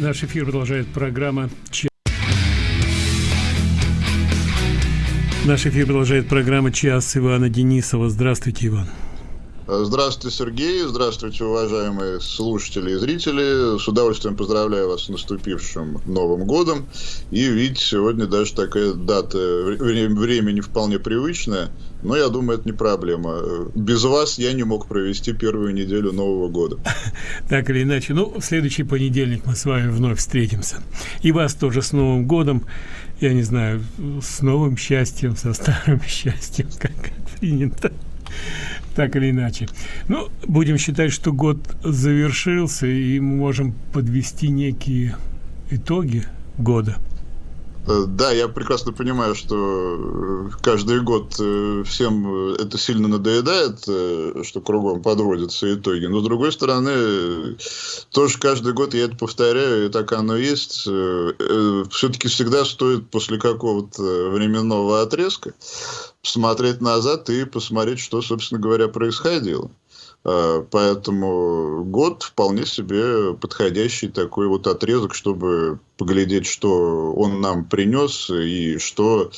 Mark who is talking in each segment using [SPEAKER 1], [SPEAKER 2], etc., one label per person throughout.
[SPEAKER 1] Наш эфир продолжает программа Наш эфир продолжает программа «Час» Ивана Денисова. Здравствуйте, Иван.
[SPEAKER 2] Здравствуйте, Сергей. Здравствуйте, уважаемые слушатели и зрители. С удовольствием поздравляю вас с наступившим Новым годом. И ведь сегодня даже такая дата, время не вполне привычное, но я думаю, это не проблема. Без вас я не мог провести первую неделю Нового года.
[SPEAKER 1] Так или иначе, ну, в следующий понедельник мы с вами вновь встретимся. И вас тоже с Новым годом. Я не знаю, с новым счастьем, со старым счастьем, как принято так или иначе. Ну, будем считать, что год завершился, и мы можем подвести некие итоги года.
[SPEAKER 2] Э, да, я прекрасно понимаю, что э, каждый год э, всем это сильно надоедает, что кругом подводятся итоги. Но, с другой стороны, тоже каждый год я это повторяю, и так оно есть. Все-таки всегда стоит после какого-то временного отрезка посмотреть назад и посмотреть, что, собственно говоря, происходило. А, поэтому год вполне себе подходящий такой вот отрезок, чтобы поглядеть, что он нам принес и что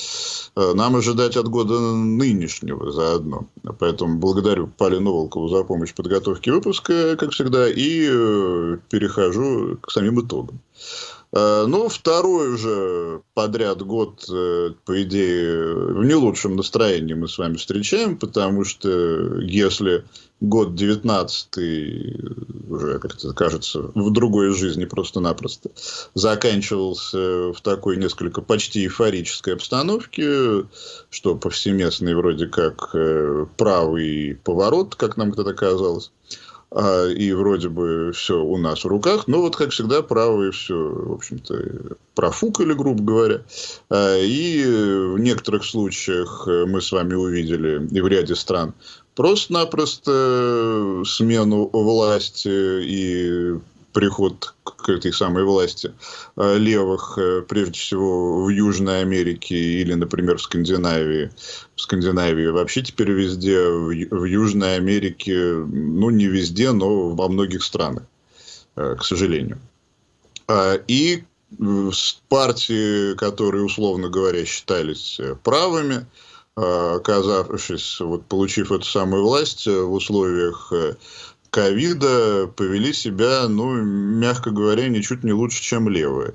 [SPEAKER 2] а, нам ожидать от года нынешнего заодно. Поэтому благодарю Полину Волкову за помощь в подготовке выпуска, как всегда, и э, перехожу к самим итогам. Э, ну, второй уже подряд год, э, по идее, в не лучшем настроении мы с вами встречаем, потому что если год 19 уже, как это кажется, в другой жизни просто-напросто заканчивался в такой несколько почти эйфорической обстановке, что повсеместный вроде как э, правый поворот, как нам когда-то казалось, и вроде бы все у нас в руках, но вот, как всегда, правые все, в общем-то, профукали, грубо говоря. А, и в некоторых случаях мы с вами увидели, и в ряде стран, просто-напросто смену власти и приход к этой самой власти э, левых, э, прежде всего в Южной Америке или, например, в Скандинавии. В Скандинавии вообще теперь везде, в Южной Америке, ну не везде, но во многих странах, э, к сожалению. А, и партии, которые, условно говоря, считались правыми, оказавшись, вот, получив эту самую власть в условиях ковида повели себя, ну, мягко говоря, ничуть не лучше, чем левые.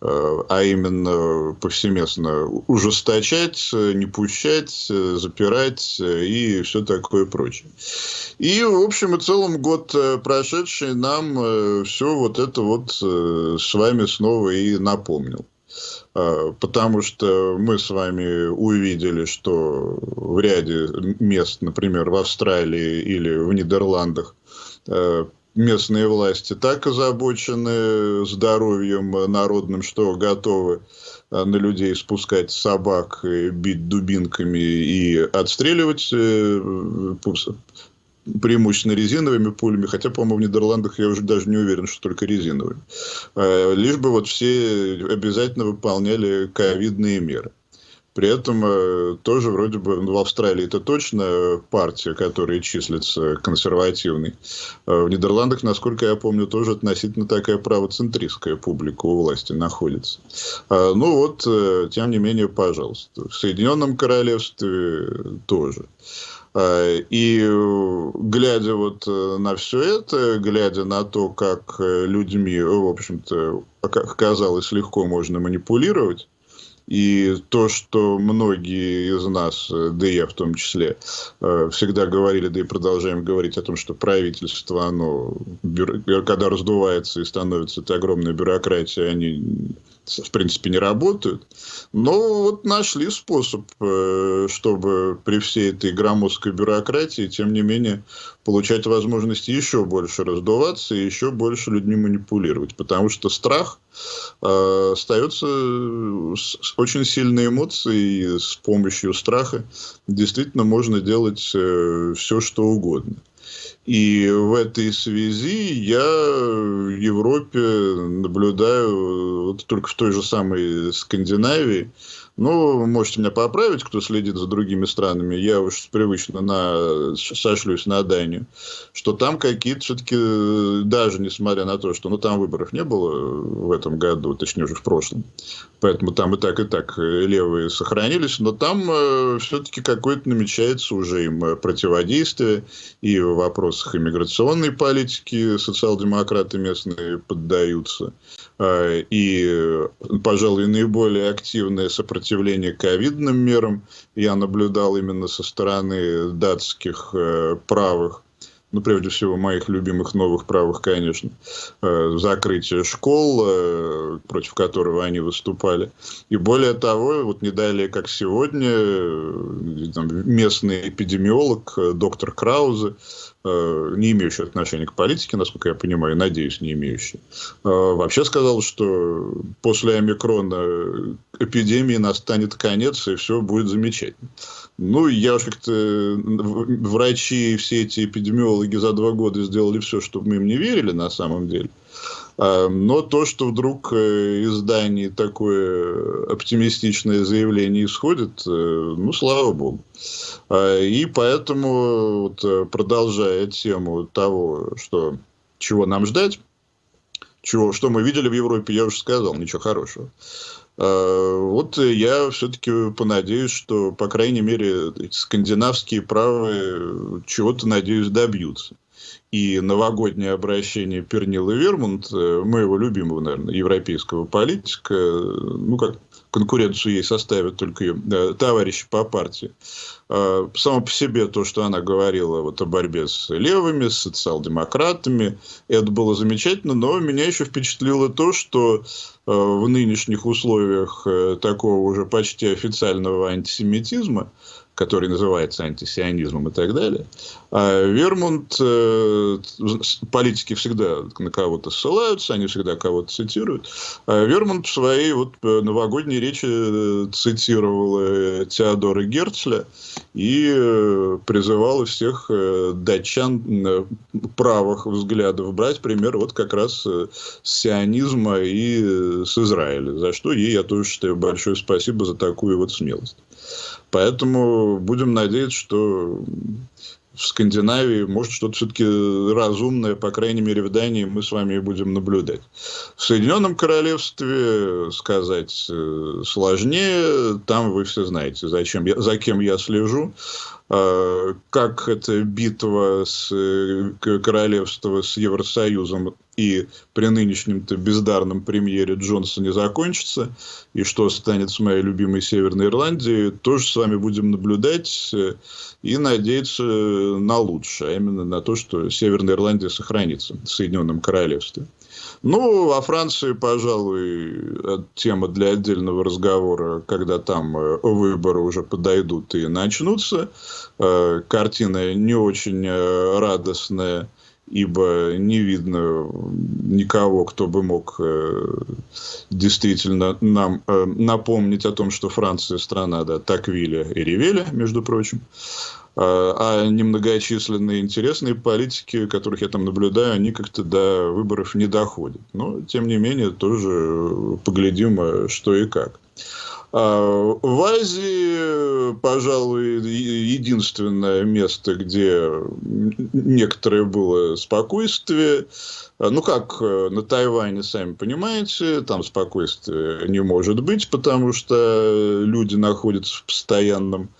[SPEAKER 2] Э, а именно повсеместно ужесточать, не пущать, запирать и все такое прочее. И, в общем и целом, год э, прошедший нам э, все вот это вот с вами снова и напомнил. Потому что мы с вами увидели, что в ряде мест, например, в Австралии или в Нидерландах, местные власти так озабочены здоровьем народным, что готовы э, на людей спускать собак, бить дубинками и отстреливать э, преимущественно резиновыми пулями, хотя, по-моему, в Нидерландах я уже даже не уверен, что только резиновыми. Лишь бы вот все обязательно выполняли ковидные меры. При этом э, тоже вроде бы ну, в Австралии это точно партия, которая числится консервативной. А в Нидерландах, насколько я помню, тоже относительно такая правоцентристская публика у власти находится. А, ну вот, э, тем не менее, пожалуйста. В Соединенном Королевстве тоже. А, и глядя вот э, на все это, глядя на то, как людьми, в общем-то, казалось, легко можно манипулировать, и то, что многие из нас, э, да и я в том числе, всегда говорили, да и продолжаем говорить о том, что правительство, оно, когда раздувается и становится этой огромной бюрократией, они в принципе, не работают. Но вот нашли способ, э, чтобы при всей этой громоздкой бюрократии, тем не менее, получать возможность еще больше раздуваться и еще больше людьми манипулировать. Потому что страх э, остается очень сильной эмоцией, и с помощью страха действительно можно делать э, все, что угодно. И в этой связи я в Европе наблюдаю, вот только в той же самой Скандинавии, Ну, можете меня поправить, кто следит за другими странами. Я уж привычно на, сошлюсь на Данию. Что там какие-то все-таки, даже несмотря на то, что ну, там выборов не было в этом году, точнее уже в прошлом. Поэтому там и так, и так левые сохранились. Но там э, все-таки какое-то намечается уже им противодействие. И в вопросах иммиграционной политики социал-демократы местные поддаются. Э, и, пожалуй, наиболее активное сопротивление ковидным мерам я наблюдал именно со стороны датских э, правых ну, прежде всего, моих любимых новых правых, конечно, э, закрытие школ, против которого они выступали. И более того, вот не далее, как сегодня, местный эпидемиолог, доктор Краузе, не имеющий отношения к политике, насколько я понимаю, надеюсь, не имеющий, э, вообще сказал, что после омикрона эпидемии настанет конец, и все будет замечательно. Ну, я уж как-то... Врачи и все эти эпидемиологи за два года сделали все, чтобы мы им не верили на самом деле. А, но то, что вдруг э, из Дании такое оптимистичное заявление исходит, э, ну, слава богу. А, и поэтому, вот, э, продолжая тему того, что, чего нам ждать, чего, что мы видели в Европе, я уже сказал, ничего хорошего. А, вот я все-таки понадеюсь, что, по крайней мере, скандинавские правые чего-то, надеюсь, добьются. И новогоднее обращение Пернила Вермунд, э, моего любимого, наверное, европейского политика, ну, как конкуренцию ей составят только ее э, товарищи по партии. Э, само по себе то, что она говорила вот о борьбе с левыми, с социал-демократами, это было замечательно, но меня еще впечатлило то, что э, в нынешних условиях э, такого уже почти официального антисемитизма, который называется антисионизмом и так далее. А Вермунд, э, политики всегда на кого-то ссылаются, они всегда кого-то цитируют. А Вермунд в своей вот э, новогодней речи э, цитировал Теодора Герцля и призывал всех датчан правых взглядов брать пример вот как раз с сионизма и с Израиля, за что ей я тоже считаю большое спасибо за такую вот смелость. Поэтому будем надеяться, что в Скандинавии может что-то все-таки разумное, по крайней мере, в Дании мы с вами будем наблюдать. В Соединенном Королевстве сказать э, сложнее, там вы все знаете, зачем я, за кем я слежу. А, как эта битва с э, королевства с Евросоюзом и при нынешнем-то бездарном премьере Джонсоне закончится, и что станет с моей любимой Северной Ирландией, тоже с вами будем наблюдать э, и надеяться на лучшее, а именно на то, что Северная Ирландия сохранится в Соединенном Королевстве. Ну, во Франции, пожалуй, тема для отдельного разговора, когда там э, выборы уже подойдут и начнутся. Э, картина не очень э, радостная, ибо не видно никого, кто бы мог действительно нам напомнить о том, что Франция страна да, Таквиля и Ревеля, между прочим. А, а немногочисленные интересные политики, которых я там наблюдаю, они как-то до выборов не доходят. Но, тем не менее, тоже поглядим, что и как. А, в Азии, пожалуй, единственное место, где некоторое было спокойствие. Ну, как на Тайване, сами понимаете, там спокойствия не может быть, потому что люди находятся в постоянном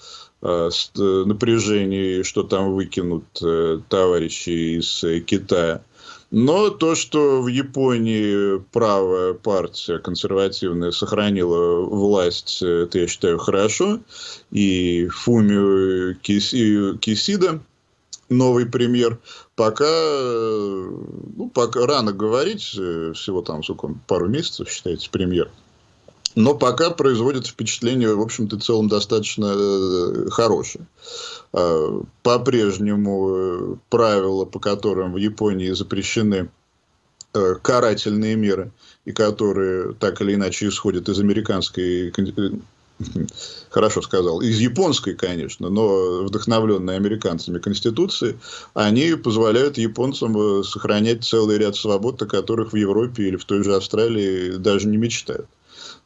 [SPEAKER 2] Э, э, напряжении, что там выкинут э, товарищи из Китая. Но то, что в Японии правая партия консервативная сохранила власть, это я считаю хорошо. И Фумио Кисида, новый премьер, пока, ну, пока рано говорить, всего там сколько пару месяцев считается премьер но пока производит впечатление, в общем-то, целом достаточно э, хорошее. А, по-прежнему э, правила, по которым в Японии запрещены э, карательные меры, и которые так или иначе исходят из американской хорошо сказал, из японской, конечно, но вдохновленной американцами Конституции, они позволяют японцам сохранять целый ряд свобод, о которых в Европе или в той же Австралии даже не мечтают.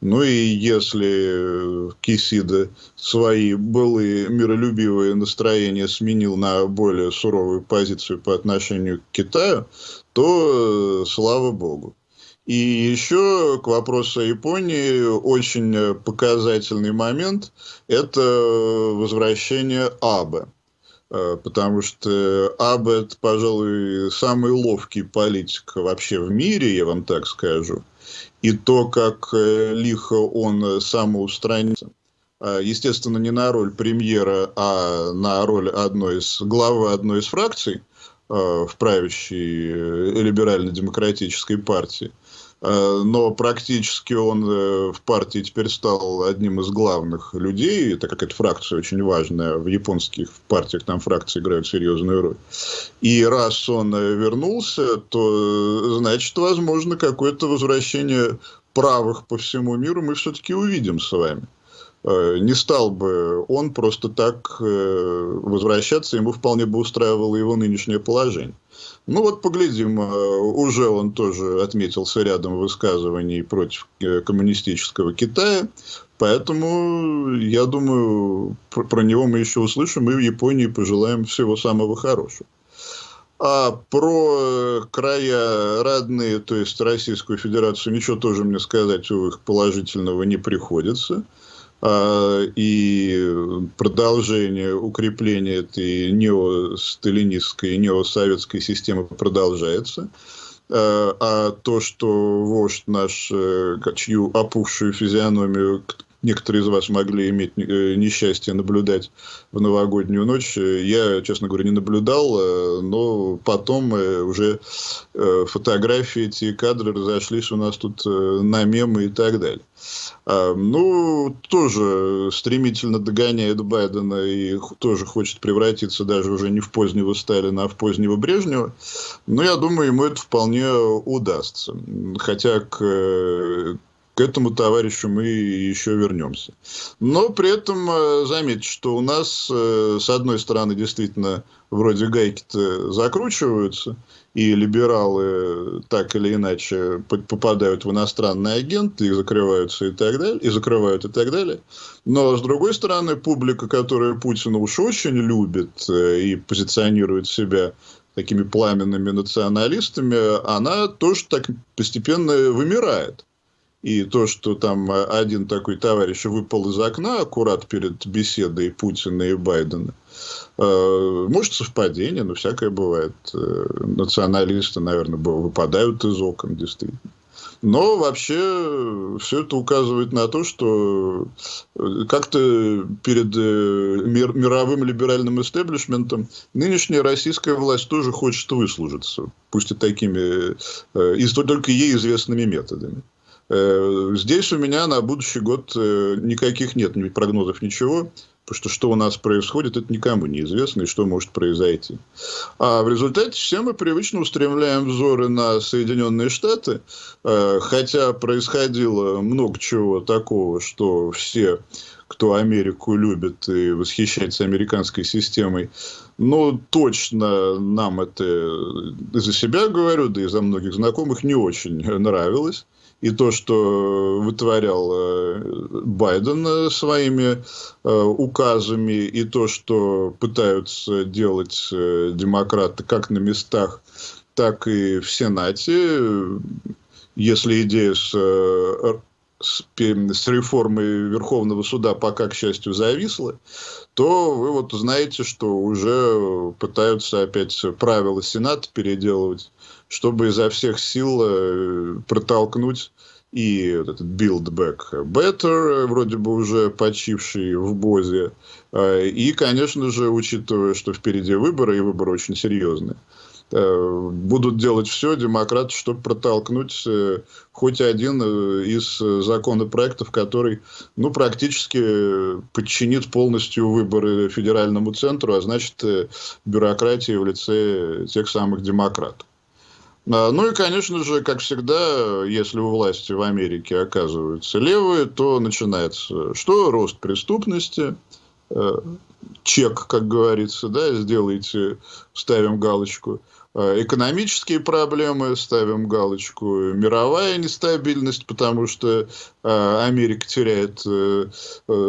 [SPEAKER 2] Ну и если Кисида свои былые миролюбивые настроения сменил на более суровую позицию по отношению к Китаю, то слава богу. И еще к вопросу о Японии очень показательный момент – это возвращение Абе. Э, потому что Абе – это, пожалуй, самый ловкий политик вообще в мире, я вам так скажу. И то, как э, лихо он самоустранится. Э, естественно, не на роль премьера, а на роль одной из, главы одной из фракций в правящей либерально-демократической партии – Э, но практически он э, в партии теперь стал одним из главных людей, так как эта фракция очень важная, в японских партиях там фракции играют серьезную роль. И раз он э, вернулся, то значит, возможно, какое-то возвращение правых по всему миру мы все-таки увидим с вами. Не стал бы он просто так возвращаться, ему вполне бы устраивало его нынешнее положение. Ну вот поглядим, э, уже он тоже отметился рядом высказываний против э, коммунистического Китая, поэтому я думаю, про, него мы еще услышим и в Японии пожелаем всего самого хорошего. А про э, края родные, то есть Российскую Федерацию, ничего тоже мне сказать у их положительного не приходится. А, и продолжение укрепления этой неосталинистской, неосоветской системы продолжается. А, а то, что вождь наш, э, чью опухшую физиономию некоторые из вас могли иметь э, несчастье наблюдать в новогоднюю ночь. Я, честно говоря, не наблюдал, э, но потом э, уже фотографии, эти кадры разошлись у нас тут на мемы и так далее. А, ну, тоже стремительно догоняет Байдена и тоже хочет превратиться даже уже не в позднего Сталина, а в позднего Брежнева. Но я думаю, ему это вполне удастся. Хотя к к этому товарищу мы еще вернемся. Но при этом э, заметьте, что у нас, э, с одной стороны, действительно, вроде гайки-то закручиваются, и либералы так или иначе попадают в иностранные агенты, и закрываются и так далее, и закрывают и так далее. Но, с другой стороны, публика, которая Путина уж очень любит э, и позиционирует себя такими пламенными националистами, она тоже так постепенно вымирает. И то, что там один такой товарищ выпал из окна аккурат перед беседой Путина и Байдена, э, может, совпадение, но всякое бывает. Э, националисты, наверное, выпадают из окон, действительно. Но вообще все это указывает на то, что э, как-то перед мир, мировым либеральным истеблишментом нынешняя российская власть тоже хочет выслужиться, пусть и такими, и только ей известными методами. Э, здесь у меня на будущий год э, никаких нет ни прогнозов, ничего. Потому что что у нас происходит, это никому не известно, и что может произойти. А в результате все мы привычно устремляем взоры на Соединенные Штаты, э, хотя происходило много чего такого, что все, кто Америку любит и восхищается американской системой, ну, точно нам это, за себя говорю, да и за многих знакомых, не очень нравилось и то, что вытворял э, Байден э, своими э, указами, и то, что пытаются делать демократы как на местах, так и в Сенате, если идея с, с, с реформой Верховного суда пока, к счастью, зависла, то вы вот знаете, что уже пытаются опять правила Сената переделывать чтобы изо всех сил э, протолкнуть и вот этот Build Back Better, вроде бы уже почивший в Бозе, э, и, конечно же, учитывая, что впереди выборы, и выборы очень серьезные, э, будут делать все демократы, чтобы протолкнуть хоть один из законопроектов, который ну, практически подчинит полностью выборы федеральному центру, а значит бюрократии в лице тех самых демократов. А, ну и, конечно же, как всегда, если у власти в Америке оказываются левые, то начинается что? Рост преступности, э, чек, как говорится, да, сделайте, ставим галочку. Э, экономические проблемы, ставим галочку, мировая нестабильность, потому что э, Америка теряет э,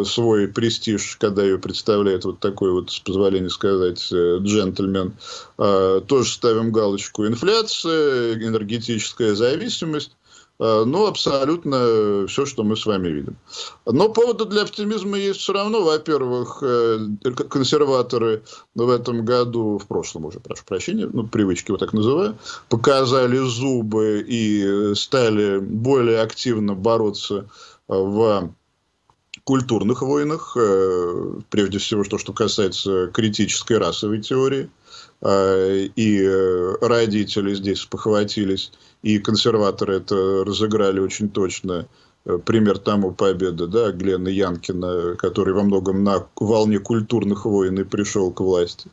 [SPEAKER 2] свой престиж, когда ее представляет вот такой вот, с позволения сказать, джентльмен. Тоже ставим галочку инфляция, энергетическая зависимость. Э, ну, абсолютно все, что мы с вами видим. Но повода для оптимизма есть все равно. Во-первых, э, консерваторы в этом году, в прошлом уже, прошу прощения, ну, привычки вот так называю, показали зубы и стали более активно бороться в культурных войнах, э, прежде всего, то, что касается критической расовой теории. И родители здесь похватились и консерваторы это разыграли очень точно. Э, пример тому победы, да, Глена Янкина, который во многом на волне культурных войн и пришел к власти.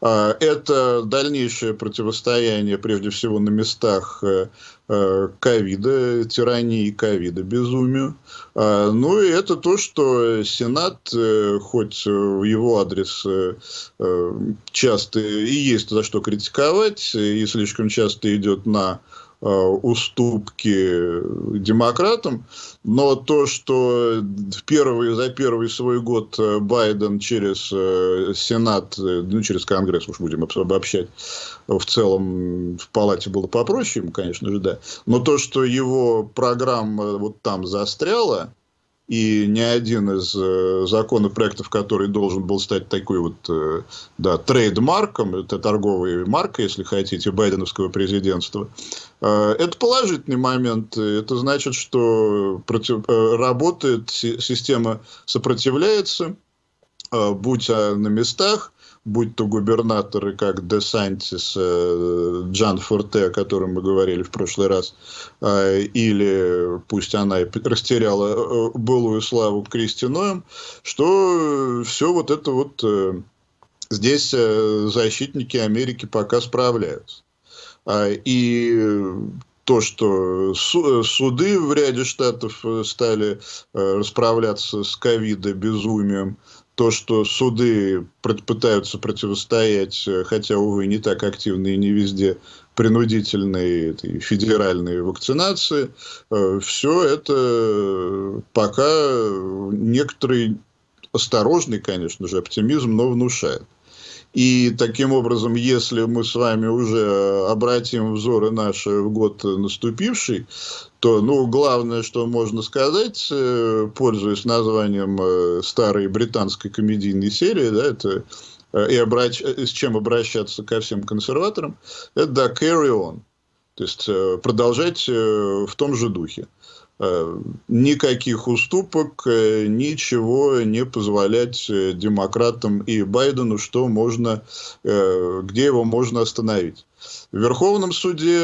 [SPEAKER 2] А, это дальнейшее противостояние, прежде всего, на местах э, э, ковида, тирании ковида, безумию. А, ну и это то, что Сенат, хоть в его адрес часто и есть за что критиковать, и слишком часто идет на уступки демократам, но то, что первый, за первый свой год э, Байден через э, Сенат, ну, через Конгресс, уж будем обобщать, в целом в палате было попроще, конечно же, да, но то, что его программа вот там застряла, и ни один из э, законопроектов, который должен был стать такой вот, э, да, трейдмарком, это торговая марка, если хотите, байденовского президентства, э, это положительный момент. Это значит, что против, э, работает, система сопротивляется, э, будь на местах, будь то губернаторы, как Де Сантис, э, Джан Форте, о котором мы говорили в прошлый раз, э, или пусть она и растеряла э, былую славу Кристи Ноем, что все вот это вот здесь защитники Америки пока справляются. А, и то, что суды в ряде штатов стали расправляться с ковида безумием, то, что суды пытаются противостоять, э, хотя, увы, не так активно и не везде, принудительной этой федеральной вакцинации, э, все это пока некоторый осторожный, конечно же, оптимизм, но внушает. И таким образом, если мы с вами уже обратим взоры наши в год наступивший, то, ну, главное, что можно сказать, э, пользуясь названием э, старой британской комедийной серии, да, это э, и обращ... с чем обращаться ко всем консерваторам, это да, carry on. То есть продолжать в том же духе. Э, никаких уступок, э, ничего не позволять э, демократам и Байдену, что можно, где его можно остановить. В Верховном суде,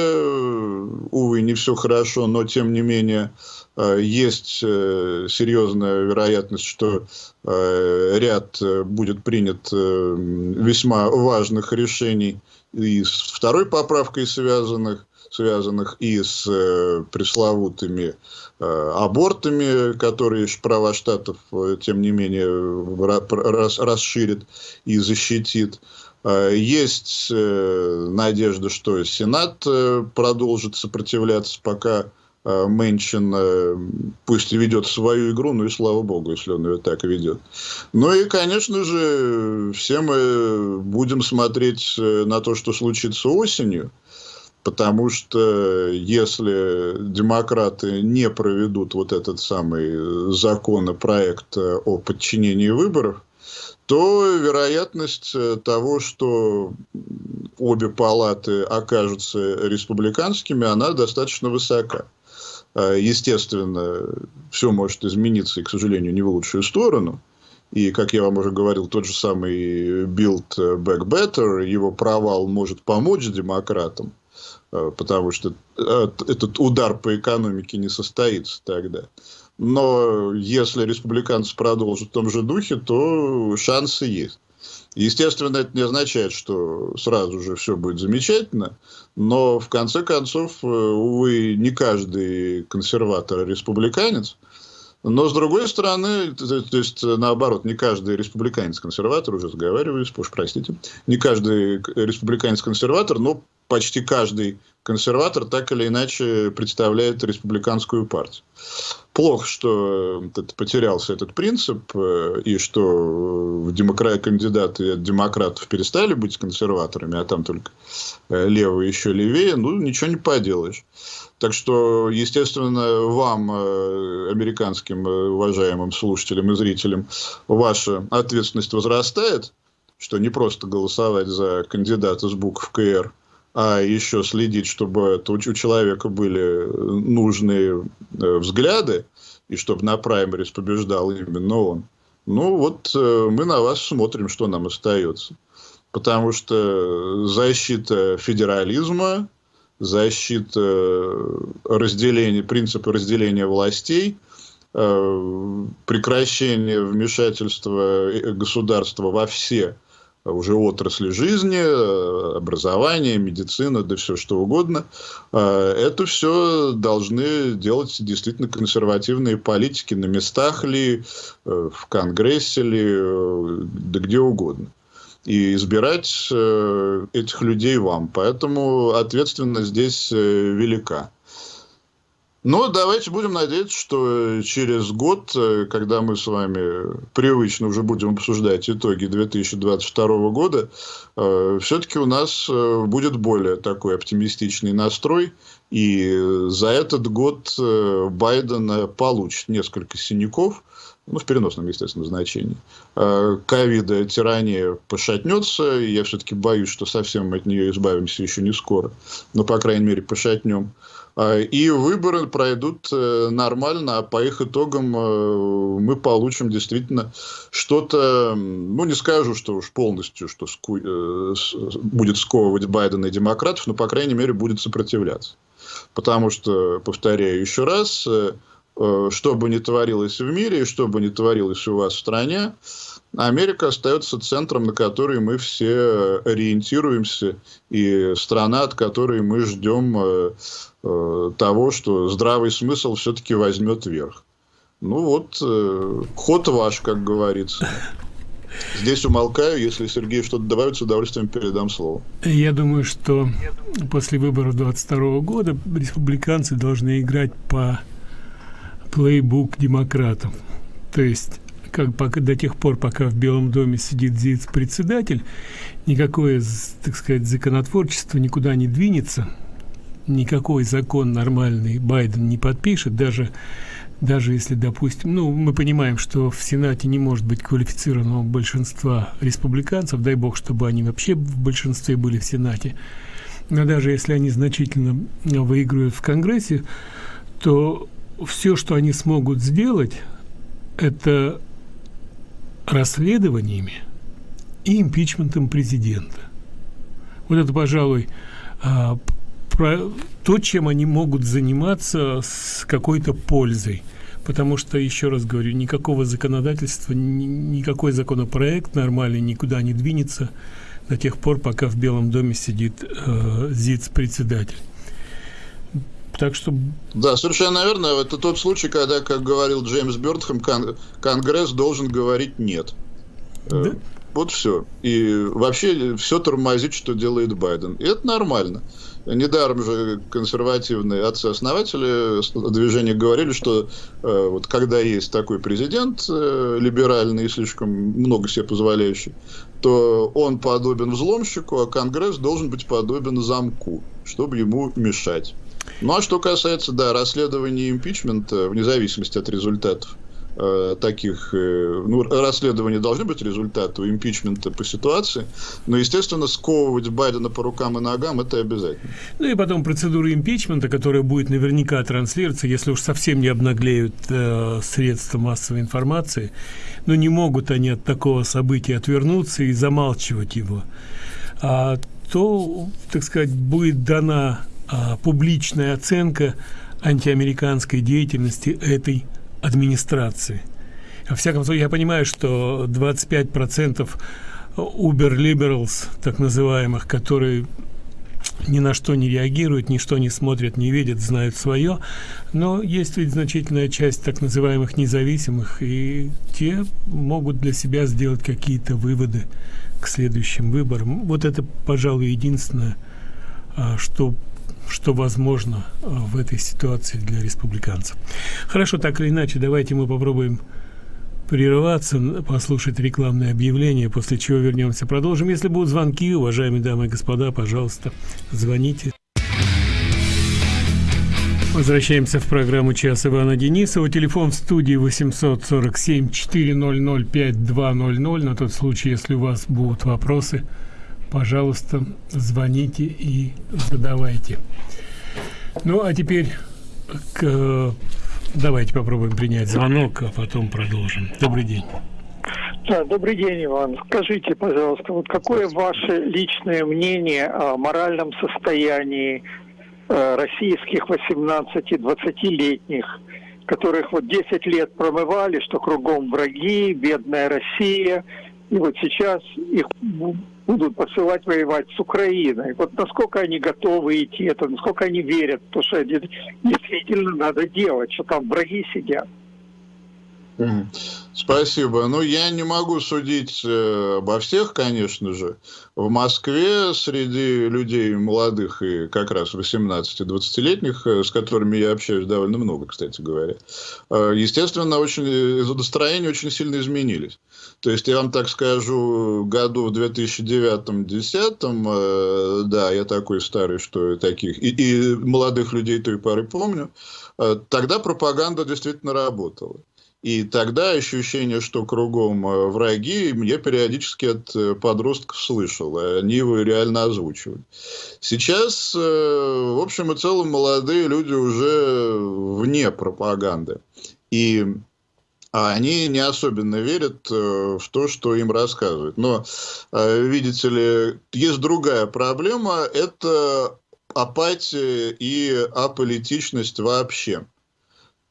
[SPEAKER 2] увы, не все хорошо, но тем не менее есть серьезная вероятность, что ряд будет принят весьма важных решений и с второй поправкой связанных связанных и с э, пресловутыми э, абортами, которые права штатов, э, тем не менее, рас, расширит и защитит. Есть надежда, что Сенат продолжит сопротивляться, пока Мэнчин пусть и ведет свою игру, но и слава богу, если он ее так ведет. Ну и, конечно же, все мы будем смотреть на то, что случится осенью. Потому что если демократы не проведут вот этот самый законопроект о подчинении выборов, то вероятность того, что обе палаты окажутся республиканскими, она достаточно высока. Естественно, все может измениться, и, к сожалению, не в лучшую сторону. И, как я вам уже говорил, тот же самый Build Back Better, его провал может помочь демократам. Э, потому что э, этот удар по экономике не состоится тогда. Но если республиканцы продолжат в том же духе, то шансы есть. Естественно, это не означает, что сразу же все будет замечательно, но в конце концов, э, увы, не каждый консерватор республиканец. Но, с другой стороны, то, то есть, наоборот, не каждый республиканец-консерватор, уже заговариваюсь, уж простите, не каждый республиканец-консерватор, но почти каждый консерватор так или иначе представляет республиканскую партию. Плохо, что этот, потерялся этот принцип, э, и что в демокра... кандидаты от демократов перестали быть консерваторами, а там только э, левые еще левее, ну, ничего не поделаешь. Так что, естественно, вам, э, американским уважаемым слушателям и зрителям, ваша ответственность возрастает, что не просто голосовать за кандидата с букв КР, а еще следить, чтобы у человека были нужные э, взгляды, и чтобы на праймерис побеждал именно он. Ну, вот э, мы на вас смотрим, что нам остается. Потому что защита федерализма, защита разделения, принципа разделения властей, э, прекращение вмешательства государства во все уже отрасли жизни, э, образование, медицина, да все что угодно. Э, это все должны делать действительно консервативные политики на местах ли, э, в Конгрессе ли, да где угодно. И избирать этих людей вам. Поэтому ответственность здесь велика. Но давайте будем надеяться, что через год, э, когда мы с вами привычно уже будем обсуждать итоги 2022 года, э, все-таки у нас э, будет более такой оптимистичный настрой. И за этот год Байден получит несколько синяков, ну, в переносном, естественно, значении. Ковида, тирания пошатнется, я все-таки боюсь, что совсем от нее избавимся еще не скоро, но, по крайней мере, пошатнем. А, и выборы пройдут э, нормально, а по их итогам э, мы получим действительно что-то, ну не скажу, что уж полностью, что ску... Э, будет сковывать Байдена и демократов, но по крайней мере будет сопротивляться. Потому что, повторяю еще раз, что бы ни творилось в мире, что бы ни творилось у вас в стране, Америка остается центром, на который мы все ориентируемся, и страна, от которой мы ждем э, э, того, что здравый смысл все-таки возьмет верх. Ну вот, э, ход ваш, как говорится. Здесь умолкаю, если Сергей что-то добавит, с удовольствием передам слово.
[SPEAKER 1] Я думаю, что после выборов 22 года республиканцы должны играть по плейбук демократов. То есть как пока, до тех пор, пока в Белом доме сидит ЗИЦ-председатель, никакое, так сказать, законотворчество никуда не двинется, никакой закон нормальный Байден не подпишет, даже даже если, допустим, ну, мы понимаем, что в Сенате не может быть квалифицированного большинства республиканцев, дай бог, чтобы они вообще в большинстве были в Сенате, но даже если они значительно выигрывают в Конгрессе, то все, что они смогут сделать, это расследованиями и импичментом президента. Вот это, пожалуй, а, то, чем они могут заниматься с какой-то пользой. Потому что, еще раз говорю, никакого законодательства, ни, никакой законопроект нормальный никуда не двинется до тех пор, пока в Белом доме сидит э, ЗИЦ-председатель.
[SPEAKER 2] Так что... Да, совершенно верно. Это тот случай, когда, как говорил Джеймс Бёрдхэм, кон Конгресс должен говорить «нет». Э, да? Вот все. И вообще все тормозит, что делает Байден. И это нормально. Недаром же консервативные отцы-основатели движения говорили, что э, вот когда есть такой президент э, либеральный и слишком много себе позволяющий, то он подобен взломщику, а Конгресс должен быть подобен замку, чтобы ему мешать. Ну, а что касается, да, расследования импичмента, вне зависимости от результатов, э, таких, э, ну, расследования должны быть результаты импичмента по ситуации, но, естественно, сковывать Байдена по рукам и ногам это обязательно.
[SPEAKER 1] Ну и потом процедура импичмента, которая будет наверняка транслироваться, если уж совсем не обнаглеют э, средства массовой информации, но не могут они от такого события отвернуться и замалчивать его, а, то, так сказать, будет дана а, публичная оценка антиамериканской деятельности этой администрации. Во всяком случае, я понимаю, что 25% Uber Liberals, так называемых, которые ни на что не реагируют, ни что не смотрят, не видят, знают свое. Но есть ведь значительная часть так называемых независимых, и те могут для себя сделать какие-то выводы к следующим выборам. Вот это, пожалуй, единственное, а, что что возможно а, в этой ситуации для республиканцев. Хорошо, так или иначе, давайте мы попробуем прерываться, послушать рекламное объявление, после чего вернемся. Продолжим. Если будут звонки, уважаемые дамы и господа, пожалуйста, звоните. Возвращаемся в программу «Час Ивана Денисова». Телефон в студии 847-400-5200. На тот случай, если у вас будут вопросы, пожалуйста, звоните и задавайте. Ну, а теперь к Давайте попробуем принять звонок, а потом продолжим. Добрый день.
[SPEAKER 3] Да, добрый день, Иван. Скажите, пожалуйста, вот какое ваше личное мнение о моральном состоянии э, российских 18-20-летних, которых вот 10 лет промывали, что кругом враги, бедная Россия, и вот сейчас их будут посылать воевать с Украиной. Вот насколько они готовы идти это, насколько они верят, то что действительно надо делать, что там враги сидят.
[SPEAKER 2] Спасибо. Ну, я не могу судить э, обо всех, конечно же. В Москве среди людей молодых и как раз 18-20-летних, э, с которыми я общаюсь довольно много, кстати говоря, э, естественно, очень, настроения очень сильно изменились. То есть, я вам так скажу, году в 2009-2010, да, я такой старый, что таких, и, и молодых людей той поры помню, тогда пропаганда действительно работала. И тогда ощущение, что кругом э, враги, я периодически от э, подростков слышал. Они его реально озвучивают. Сейчас, э, в общем и целом, молодые люди уже вне пропаганды. И они не особенно верят в то, что им рассказывают. Но, видите ли, есть другая проблема. Это апатия и аполитичность вообще.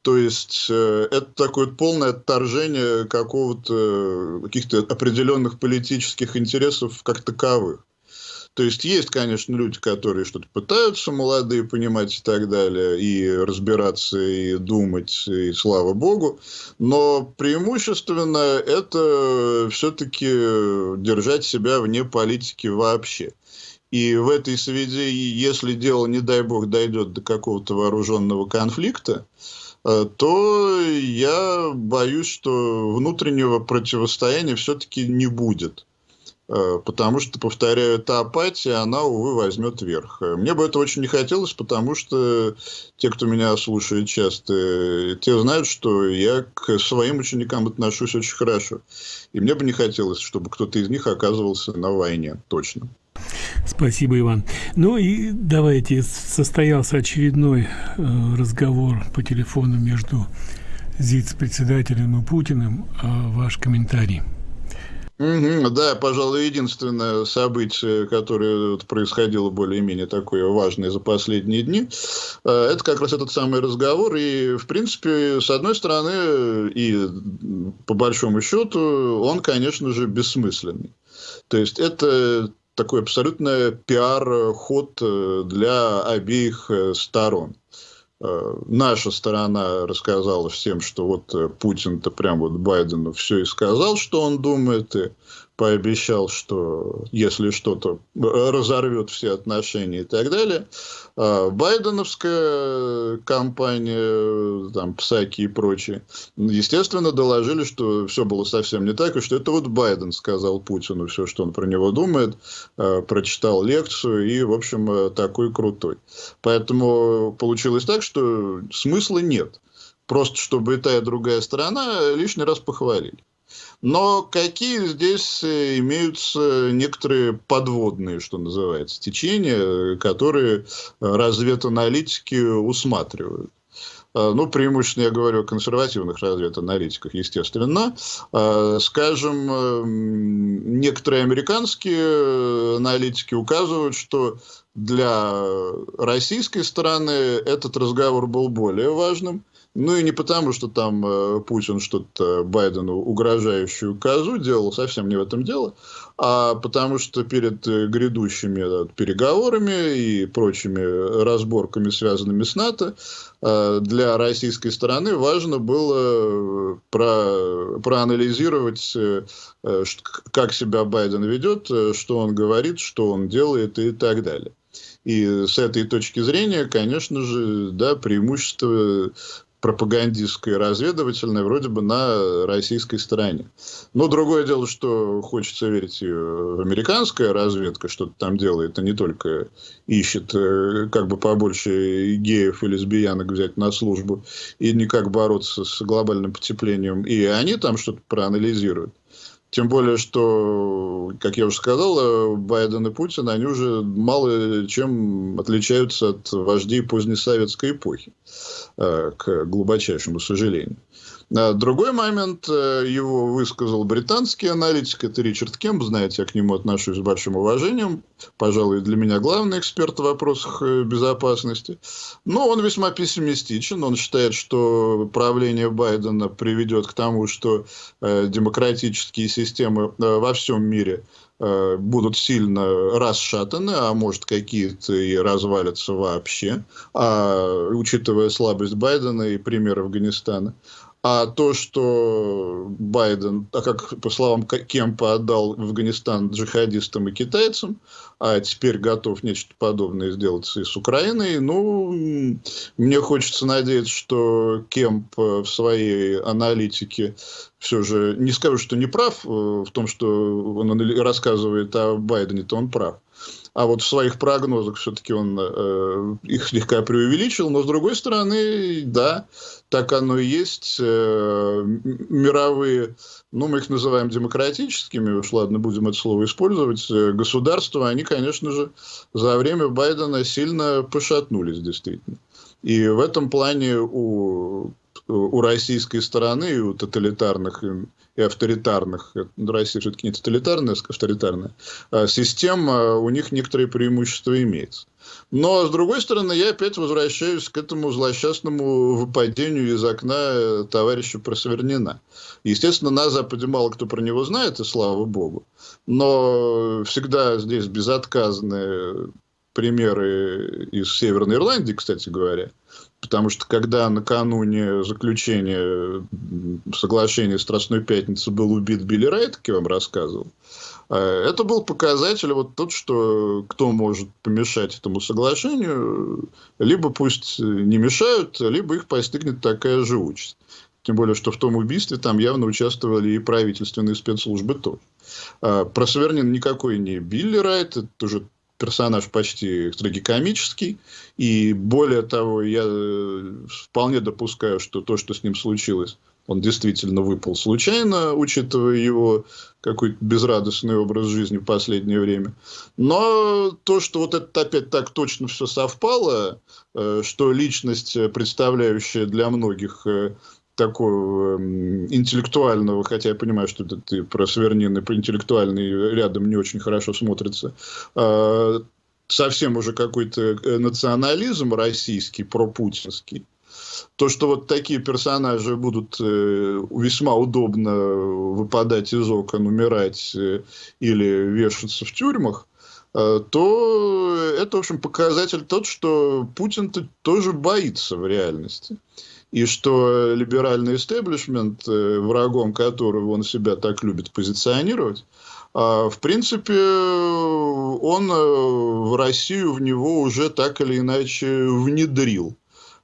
[SPEAKER 2] То есть э, это такое полное отторжение какого-то каких-то определенных политических интересов как таковых. То есть есть, конечно, люди, которые что-то пытаются, молодые, понимать и так далее, и разбираться, и думать, и слава богу. Но преимущественно это все-таки держать себя вне политики вообще. И в этой связи, если дело, не дай бог, дойдет до какого-то вооруженного конфликта, Э, то я боюсь, что внутреннего противостояния все-таки не будет. Э, потому что, повторяю, эта апатия, она, увы, возьмет верх. Мне бы это очень не хотелось, потому что те, кто меня слушает часто, те знают, что я к своим ученикам отношусь очень хорошо. И мне бы не хотелось, чтобы кто-то из них оказывался на войне, точно.
[SPEAKER 1] Спасибо, Иван. Ну и давайте, состоялся очередной э, разговор по телефону между ЗИЦ-председателем и Путиным. Э, ваш комментарий.
[SPEAKER 2] Угу, да, пожалуй, единственное событие, которое происходило более-менее такое важное за последние дни, э, это как раз этот самый разговор. И, в принципе, с одной стороны, и по большому счету, он, конечно же, бессмысленный. То есть это такой абсолютно пиар-ход э, для обеих э, сторон. Э, наша сторона рассказала всем, что вот Путин-то прям вот Байдену все и сказал, что он думает, и пообещал, что если что-то разорвет все отношения и так далее. А Байденовская компания, там, Псаки и прочие, естественно, доложили, что все было совсем не так, и что это вот Байден сказал Путину все, что он про него думает, а, прочитал лекцию и, в общем, такой крутой. Поэтому получилось так, что смысла нет. Просто чтобы и та, и другая сторона лишний раз похвалили. Но какие здесь э, имеются некоторые подводные, что называется, течения, которые разведаналитики усматривают. А, ну, преимущественно я говорю о консервативных разведаналитиках, естественно. Скажем, некоторые американские аналитики указывают, что для российской стороны этот разговор был более важным. Ну и не потому, что там э, Путин что-то Байдену угрожающую козу делал, совсем не в этом дело, а потому что перед э, грядущими да, переговорами и прочими разборками, связанными с НАТО, э, для российской стороны важно было э, про, проанализировать, э, э как себя Байден ведет, э, что он говорит, что он делает и так далее. И с этой точки зрения, конечно же, да, преимущество пропагандистское, разведывательное, вроде бы на российской стороне. Но другое дело, что хочется верить и в американская разведка, что-то там делает, а не только ищет, э, как бы побольше геев и лесбиянок взять на службу, и никак бороться с глобальным потеплением. И они там что-то проанализируют. Тем более, что, как я уже сказал, Байден и Путин, они уже мало чем отличаются от вождей позднесоветской эпохи, э, к глубочайшему сожалению. А другой момент, э, его высказал британский аналитик, это Ричард Кемп, знаете, я к нему отношусь с большим уважением, пожалуй, для меня главный эксперт в вопросах э, безопасности. Но он весьма пессимистичен, он считает, что правление Байдена приведет к тому, что э, демократические системы во всем мире будут сильно расшатаны, а может какие-то и развалятся вообще, а, учитывая слабость Байдена и пример Афганистана. А то, что Байден, а как по словам Кемпа, отдал Афганистан джихадистам и китайцам, а теперь готов нечто подобное сделать и с Украиной, ну, мне хочется надеяться, что Кемп в своей аналитике все же, не скажу, что не прав э, в том, что он рассказывает о Байдене, то он прав. А вот в своих прогнозах все-таки он э, их слегка преувеличил. Но с другой стороны, да, так оно и есть. Э, мировые, ну, мы их называем демократическими, уж ладно, будем это слово использовать, э, государства, они, конечно же, за время Байдена сильно пошатнулись, действительно. И в этом плане у, у российской стороны, и у тоталитарных и авторитарных, Россия все-таки не тоталитарная, а авторитарная, а систем, а у них некоторые преимущества имеются. Но, с другой стороны, я опять возвращаюсь к этому злосчастному выпадению из окна э, товарища Просвернина. Естественно, на Западе мало кто про него знает, и слава богу. Но всегда здесь безотказные примеры из Северной Ирландии, кстати говоря, Потому что когда накануне заключения соглашения Страстной Пятницы был убит Билли Райт, как я вам рассказывал, э, это был показатель вот тот, что кто может помешать этому соглашению, либо пусть не мешают, либо их постигнет такая же участь. Тем более, что в том убийстве там явно участвовали и правительственные спецслужбы тоже. Э, Про Свернин никакой не Билли Райт, это уже персонаж почти трагикомический. И более того, я э, вполне допускаю, что то, что с ним случилось, он действительно выпал случайно, учитывая его какой-то безрадостный образ жизни в последнее время. Но то, что вот это опять так точно все совпало, э, что личность, представляющая для многих э, такого эм, интеллектуального, хотя я понимаю, что это ты про Свернин про интеллектуальный рядом не очень хорошо смотрится, а, совсем уже какой-то э, национализм российский, пропутинский, то, что вот такие персонажи будут э, весьма удобно выпадать из окон, умирать э, или вешаться в тюрьмах, то это, в общем, показатель тот, что Путин -то тоже боится в реальности и что либеральный истеблишмент, э, врагом которого он себя так любит позиционировать, а, в принципе, он э, в Россию в него уже так или иначе внедрил.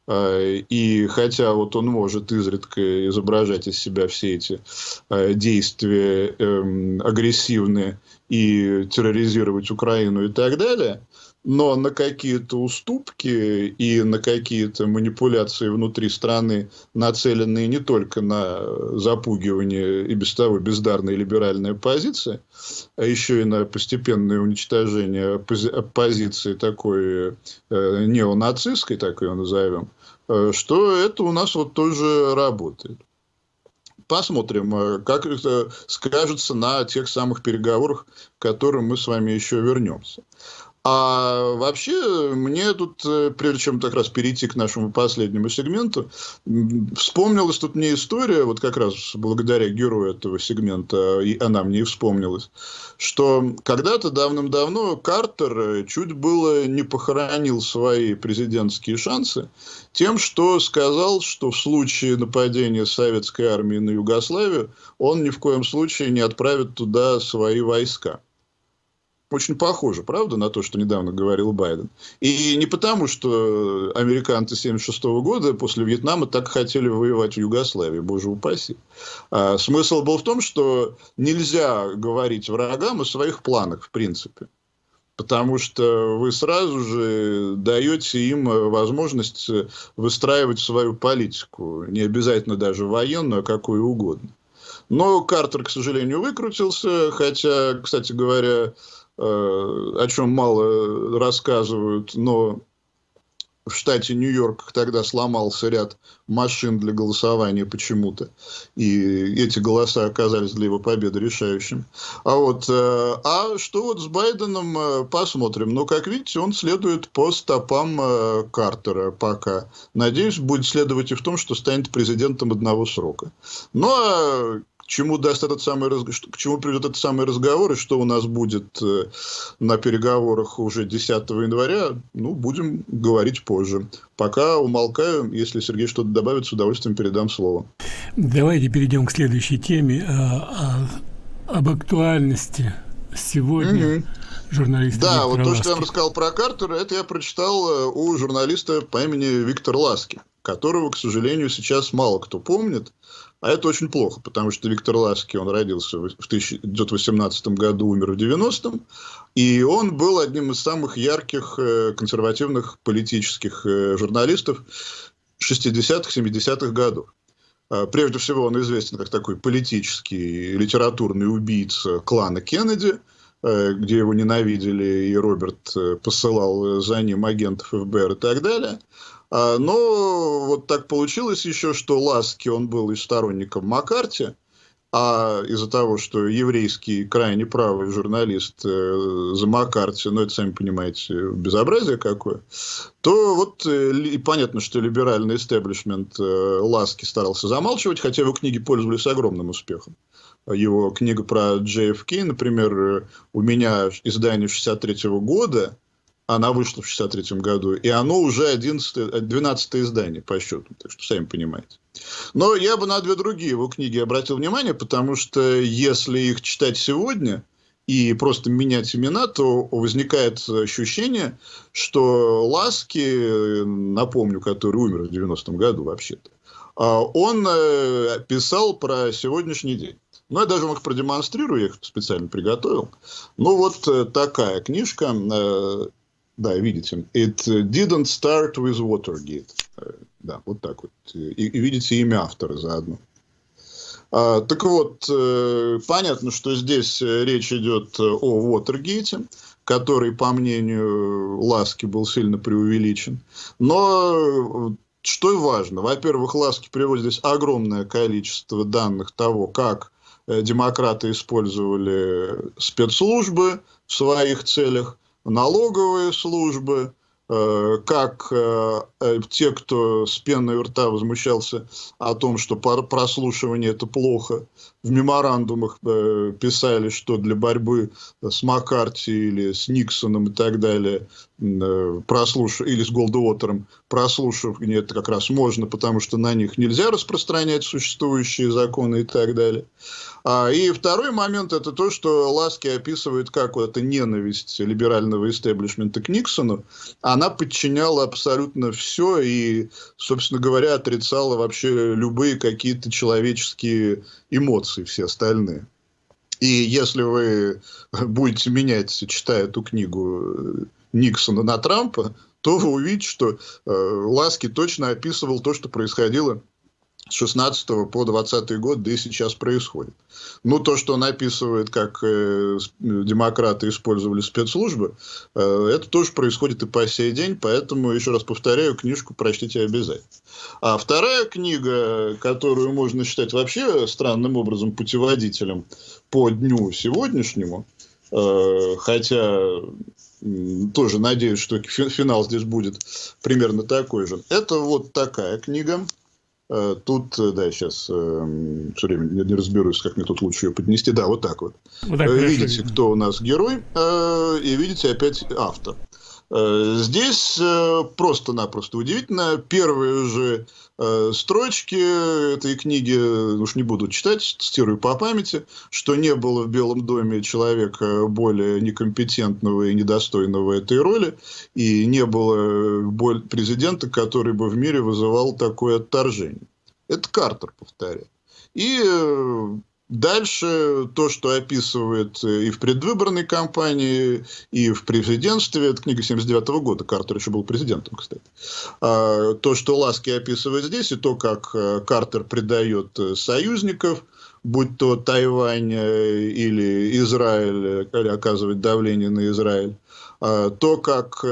[SPEAKER 2] А, и хотя вот он может изредка изображать из себя все эти а, действия эм, агрессивные и терроризировать Украину и так далее, но на какие-то уступки и на какие-то манипуляции внутри страны, нацеленные не только на запугивание и без того бездарной либеральной оппозиции, а еще и на постепенное уничтожение оппозиции такой э, неонацистской, так ее назовем, э, что это у нас вот тоже работает. Посмотрим, э, как это скажется на тех самых переговорах, к которым мы с вами еще вернемся. А вообще, мне тут, э, прежде чем как раз перейти к нашему последнему сегменту, вспомнилась тут мне история, вот как раз благодаря герою этого сегмента, и она мне и вспомнилась, что когда-то давным-давно Картер э, чуть было не похоронил свои президентские шансы тем, что сказал, что в случае нападения советской армии на Югославию он ни в коем случае не отправит туда свои войска. Очень похоже, правда, на то, что недавно говорил Байден. И не потому, что американцы 1976 года после Вьетнама так хотели воевать в Югославии, боже упаси. А смысл был в том, что нельзя говорить врагам о своих планах, в принципе. Потому что вы сразу же даете им возможность выстраивать свою политику. Не обязательно даже военную, а какую угодно. Но Картер, к сожалению, выкрутился, хотя, кстати говоря, о чем мало рассказывают, но в штате Нью-Йорк тогда сломался ряд машин для голосования почему-то. И эти голоса оказались для его победы решающим. А вот, э, а что вот с Байденом, э, посмотрим. Но, как видите, он следует по стопам Картера пока. Надеюсь, будет следовать и в том, что станет президентом одного срока. Ну, а к чему даст этот самый к чему приведет этот самый разговор и что у нас будет э, на переговорах уже 10 января, ну, будем говорить позже. Пока умолкаю, если Сергей что-то добавит, с удовольствием передам слово.
[SPEAKER 1] Давайте перейдем к следующей теме, а, а, об актуальности сегодня. Угу. Журналиста
[SPEAKER 2] да, Виктора вот то, Ласки. что я вам рассказал про Картера, это я прочитал э, у журналиста по имени Виктор Ласки, которого, к сожалению, сейчас мало кто помнит. А это очень плохо, потому что Виктор Ласки, он родился в 1918 году, умер в 90-м, и он был одним из самых ярких э, консервативных политических э, журналистов 60-х, 70-х годов. А, прежде всего, он известен как такой политический, литературный убийца клана Кеннеди, э, где его ненавидели, и Роберт посылал за ним агентов ФБР и так далее. А, но вот так получилось еще, что Ласки, он был и сторонником Маккарти, а из-за того, что еврейский крайне правый журналист э, за Маккарти, ну это, сами понимаете, безобразие какое, то вот э, и понятно, что либеральный истеблишмент э, Ласки старался замалчивать, хотя его книги пользовались огромным успехом. Его книга про JFK, например, э, у меня издание 63 -го года, она вышла в 63 году, и оно уже 11, 12 издание по счету, так что сами понимаете. Но я бы на две другие его книги обратил внимание, потому что если их читать сегодня и просто менять имена, то возникает ощущение, что Ласки, напомню, который умер в 90-м году вообще-то, а, он э, писал про сегодняшний день. Ну, я даже вам их продемонстрирую, я их специально приготовил. Ну, вот э, такая книжка э, да, видите. It didn't start with Watergate. Э, да, вот так вот. И, и видите имя автора заодно. А, так вот, э, понятно, что здесь речь идет о Уотергейте, который, по мнению Ласки, был сильно преувеличен. Но что важно, во-первых, Ласки приводит здесь огромное количество данных того, как э, демократы использовали спецслужбы в своих целях, налоговые службы, э, как э, э, те, кто с пеной у рта возмущался о том, что прослушивание это плохо, в меморандумах писали, что для борьбы с Маккарти или с Никсоном и так далее, прослуш... или с Голдуотером, прослушивание это как раз можно, потому что на них нельзя распространять существующие законы и так далее. А, и второй момент это то, что Ласки описывает как вот эта ненависть либерального истеблишмента к Никсону. Она подчиняла абсолютно все и, собственно говоря, отрицала вообще любые какие-то человеческие эмоции, все остальные. И если вы будете менять, читая эту книгу Никсона на Трампа, то вы увидите, что э, Ласки точно описывал то, что происходило с 16 по 20 год, да и сейчас происходит. Ну, то, что он описывает, как э, демократы использовали спецслужбы, э, это тоже происходит и по сей день, поэтому, еще раз повторяю, книжку прочтите обязательно. А вторая книга, которую можно считать вообще странным образом путеводителем по дню сегодняшнему, э, хотя тоже надеюсь, что финал здесь будет примерно такой же. Это вот такая книга. Э, тут, э, да, сейчас э, все время не, не разберусь, как мне тут лучше ее поднести. Да, вот так вот. вот так видите, кто у нас герой, и видите опять автор. Здесь просто-напросто удивительно. Первые же строчки этой книги, уж не буду читать, цитирую по памяти, что не было в Белом доме человека более некомпетентного и недостойного этой роли, и не было президента, который бы в мире вызывал такое отторжение. Это Картер, повторяю. И э, Дальше то, что описывает и в предвыборной кампании, и в президентстве, это книга 79 -го года, Картер еще был президентом, кстати. А, то, что Ласки описывает здесь, и то, как э, Картер предает э, союзников, будь то Тайвань э, или Израиль, или оказывает давление на Израиль, а, то, как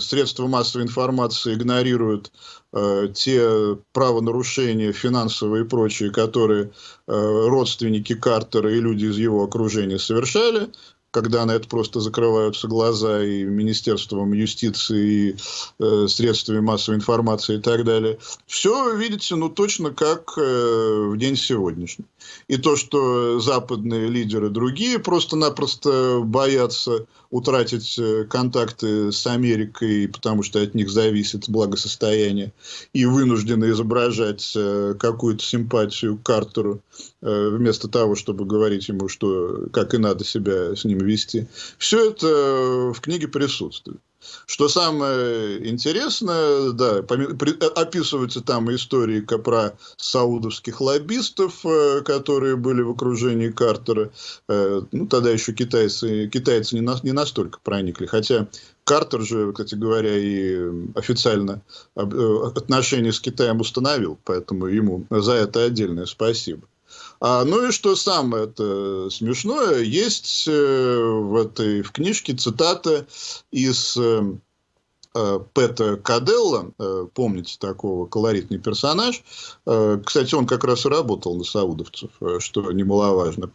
[SPEAKER 2] средства массовой информации игнорируют Э, те правонарушения финансовые и прочие, которые э, родственники Картера и люди из его окружения совершали, когда на это просто закрываются глаза и Министерством юстиции, и э, средствами массовой информации и так далее. Все, видите, ну точно как э, в день сегодняшний. И то, что западные лидеры другие просто-напросто боятся утратить э, контакты с Америкой, потому что от них зависит благосостояние, и вынуждены изображать э, какую-то симпатию к Картеру, э, вместо того, чтобы говорить ему, что как и надо себя с ним вести. Все это в книге присутствует. Что самое интересное, да, описываются там истории про саудовских лоббистов, э, которые были в окружении Картера. Э, ну, тогда еще китайцы, китайцы не, на, не настолько проникли. Хотя Картер же, кстати говоря, и официально э, отношения с Китаем установил, поэтому ему за это отдельное спасибо. А, ну и что самое смешное, есть э, в этой в книжке цитата из э, Пэта Каделла, помните такого колоритный персонаж. Кстати, он как раз и работал на саудовцев, что немаловажно.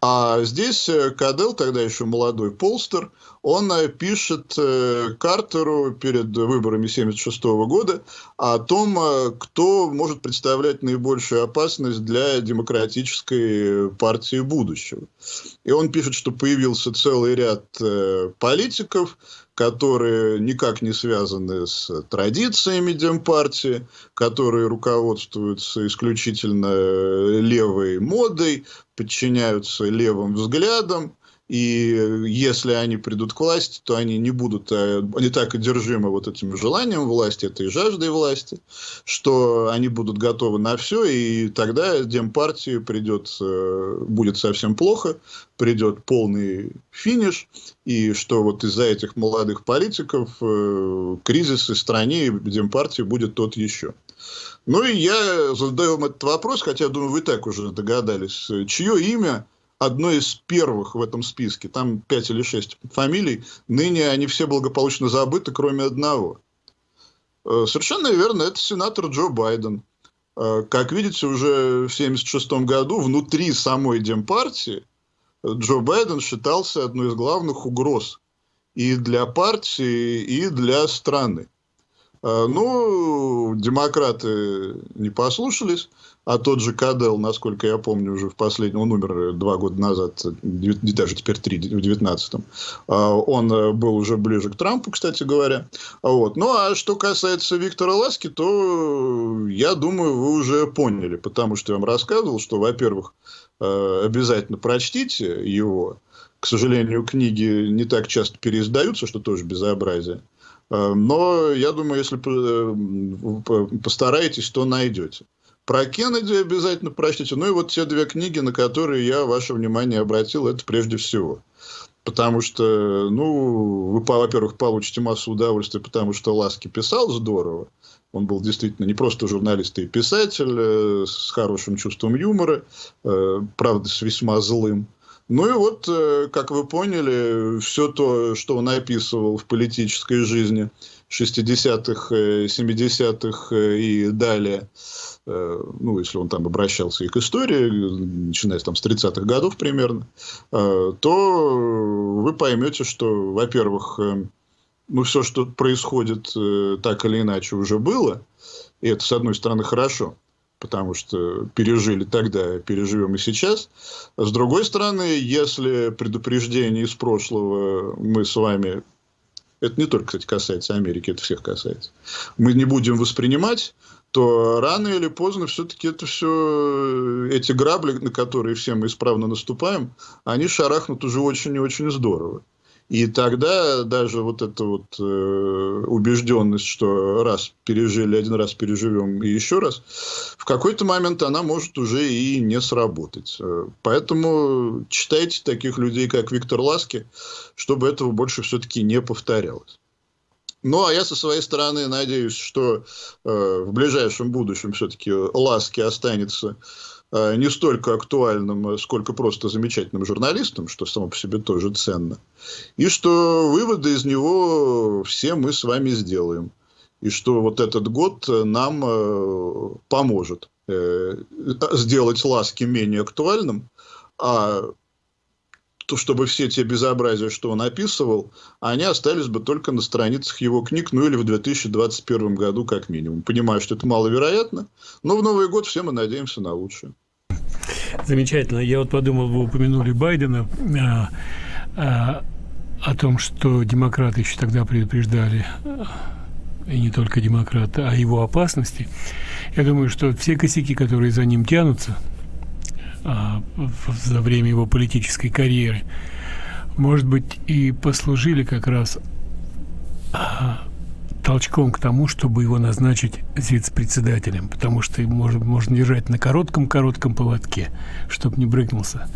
[SPEAKER 2] А здесь Кадел, тогда еще молодой полстер, он э, пишет э, Картеру перед выборами 1976 года о том, э, кто может представлять наибольшую опасность для демократической партии будущего. И он пишет, что появился целый ряд политиков, которые никак не связаны с традициями Демпартии, которые руководствуются исключительно левой модой, подчиняются левым взглядам, и если они придут к власти, то они не будут, э, не так одержимы вот этим желанием власти, этой жаждой власти, что они будут готовы на все, и тогда Демпартии придет, э, будет совсем плохо, придет полный финиш, и что вот из-за этих молодых политиков э, кризис в стране и Демпартии будет тот еще. Ну и я задаю вам этот вопрос, хотя, думаю, вы так уже догадались, чье имя одно из первых в этом списке, там пять или шесть фамилий, ныне они все благополучно забыты, кроме одного. Э, совершенно верно, это сенатор Джо Байден. Э, как видите, уже в 1976 году внутри самой Демпартии Джо Байден считался одной из главных угроз и для партии, и для страны. Э, ну, демократы не послушались, а тот же Кадел, насколько я помню, уже в последнем, он умер два года назад, даже теперь три, в девятнадцатом, а, он э, был уже ближе к Трампу, кстати говоря. Вот. Ну, а что касается Виктора Ласки, то я думаю, вы уже поняли, потому что я вам рассказывал, что, во-первых, э, обязательно прочтите его. К сожалению, книги не так часто переиздаются, что тоже безобразие. Э, но я думаю, если постараетесь, то найдете. Про Кеннеди обязательно прочтите. Ну и вот те две книги, на которые я ваше внимание обратил, это прежде всего. Потому что, ну, вы, во-первых, получите массу удовольствия, потому что Ласки писал здорово. Он был действительно не просто журналист и писатель, э, с хорошим чувством юмора, э, правда, с весьма злым. Ну и вот, э, как вы поняли, все то, что он описывал в политической жизни 60-х, 70-х и далее, ну, если он там обращался и к истории, начиная там с 30-х годов примерно, то вы поймете, что, во-первых, ну, все, что происходит так или иначе уже было, и это, с одной стороны, хорошо, потому что пережили тогда, переживем и сейчас. С другой стороны, если предупреждение из прошлого мы с вами, это не только, кстати, касается Америки, это всех касается, мы не будем воспринимать, то рано или поздно все-таки это все, эти грабли, на которые все мы исправно наступаем, они шарахнут уже очень и очень здорово. И тогда даже вот эта вот э, убежденность, что раз пережили, один раз переживем и еще раз, в какой-то момент она может уже и не сработать. Э, поэтому читайте таких людей, как Виктор Ласки, чтобы этого больше все-таки не повторялось. Ну, а я со своей стороны надеюсь, что э, в ближайшем будущем все-таки Ласки останется не столько актуальным, э, сколько просто замечательным журналистом, что само по себе тоже ценно. И что выводы из него все мы с вами сделаем. И что вот этот год нам э, поможет сделать ласки менее актуальным, а то, чтобы все те безобразия, что он описывал, они остались бы только на страницах его книг, ну или в 2021 году как минимум. Понимаю, что это маловероятно, но в Новый год все мы надеемся на лучшее.
[SPEAKER 1] Замечательно. Я вот подумал, вы упомянули Байдена а, а, о том, что демократы еще тогда предупреждали, и не только демократы, о его опасности. Я думаю, что все косяки, которые за ним тянутся а, за время его политической карьеры, может быть, и послужили как раз а, толчком к тому, чтобы его назначить вице-председателем, потому что можно, можно держать на коротком-коротком поводке, чтобы не брыкнулся,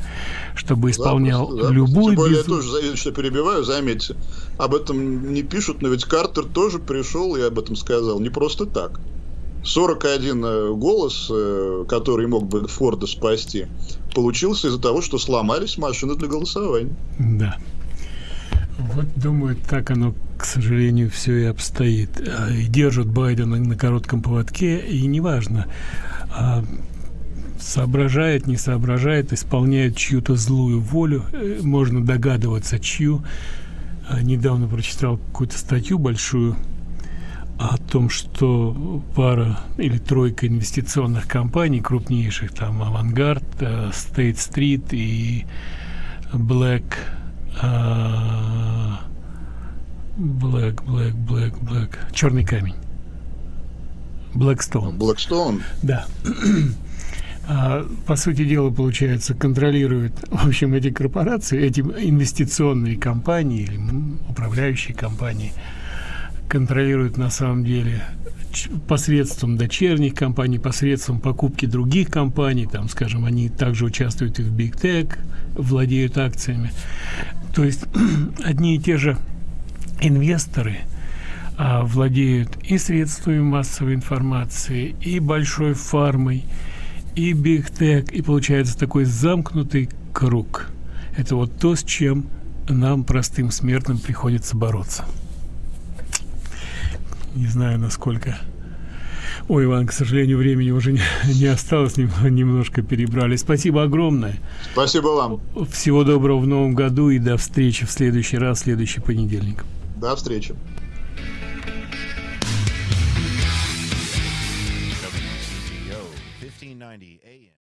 [SPEAKER 1] чтобы исполнял
[SPEAKER 2] да,
[SPEAKER 1] любую...
[SPEAKER 2] Тем более, без... я тоже, что перебиваю, заметьте, об этом не пишут, но ведь Картер тоже пришел и об этом сказал, не просто так. 41 э, голос, э, который мог бы Форда спасти, получился из-за того, что сломались машины для голосования.
[SPEAKER 1] Да. Вот, думаю, так оно, к сожалению, все и обстоит. А, и держат Байдена на коротком поводке, и неважно, а, соображает, не соображает, исполняет чью-то злую волю, э, можно догадываться, чью. А, недавно прочитал какую-то статью большую о том, что пара или тройка инвестиционных компаний крупнейших, там Vanguard, State Street и Black Black, Black, Black, Black. Черный камень. Blackstone.
[SPEAKER 2] Blackstone?
[SPEAKER 1] Да. А, по сути дела, получается, контролируют, в общем, эти корпорации, эти инвестиционные компании или управляющие компании контролируют на самом деле посредством дочерних компаний, посредством покупки других компаний, там, скажем, они также участвуют и в Big Tech, владеют акциями. То есть одни и те же инвесторы а, владеют и средствами массовой информации, и большой фармой, и Tech, и получается такой замкнутый круг. Это вот то, с чем нам, простым смертным, приходится бороться не знаю, насколько... Ой, Иван, к сожалению, времени уже не, не осталось, немножко перебрали. Спасибо огромное.
[SPEAKER 2] Спасибо вам.
[SPEAKER 1] Всего доброго в новом году и до встречи в следующий раз, в следующий понедельник.
[SPEAKER 2] До встречи.